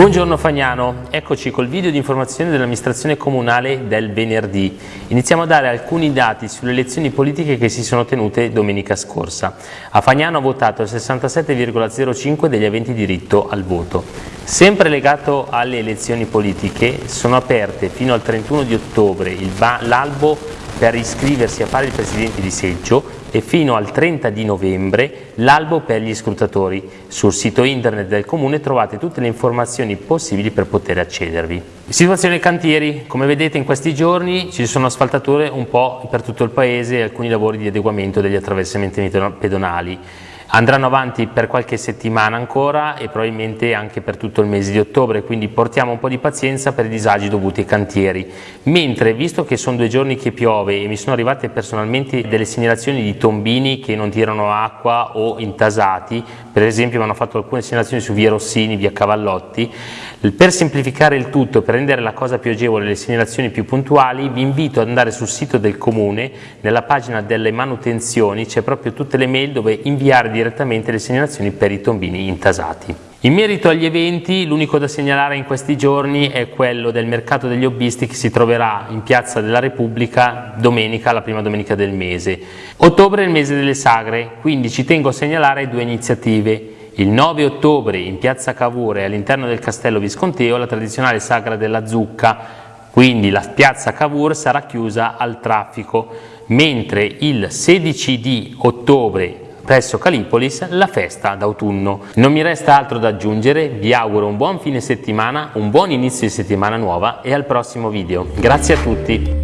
Buongiorno Fagnano, eccoci col video di informazione dell'amministrazione comunale del venerdì. Iniziamo a dare alcuni dati sulle elezioni politiche che si sono tenute domenica scorsa. A Fagnano ha votato il 67,05 degli aventi diritto al voto. Sempre legato alle elezioni politiche sono aperte fino al 31 di ottobre l'albo per iscriversi a fare il presidente di seggio e fino al 30 di novembre l'albo per gli scrutatori. Sul sito internet del comune trovate tutte le informazioni possibili per poter accedervi. Situazione cantieri, come vedete in questi giorni ci sono asfaltature un po' per tutto il paese e alcuni lavori di adeguamento degli attraversamenti pedonali. Andranno avanti per qualche settimana ancora e probabilmente anche per tutto il mese di ottobre, quindi portiamo un po' di pazienza per i disagi dovuti ai cantieri. Mentre, visto che sono due giorni che piove e mi sono arrivate personalmente delle segnalazioni di tombini che non tirano acqua o intasati, per esempio mi hanno fatto alcune segnalazioni su via Rossini, via Cavallotti, per semplificare il tutto, per rendere la cosa più agevole le segnalazioni più puntuali, vi invito ad andare sul sito del comune, nella pagina delle manutenzioni c'è proprio tutte le mail dove inviare direttamente le segnalazioni per i tombini intasati. In merito agli eventi, l'unico da segnalare in questi giorni è quello del mercato degli hobbisti che si troverà in Piazza della Repubblica domenica, la prima domenica del mese. Ottobre è il mese delle sagre, quindi ci tengo a segnalare due iniziative. Il 9 ottobre in Piazza Cavour all'interno del Castello Visconteo la tradizionale sagra della zucca, quindi la piazza Cavour sarà chiusa al traffico, mentre il 16 di ottobre presso Calipolis la festa d'autunno. Non mi resta altro da aggiungere, vi auguro un buon fine settimana, un buon inizio di settimana nuova e al prossimo video. Grazie a tutti!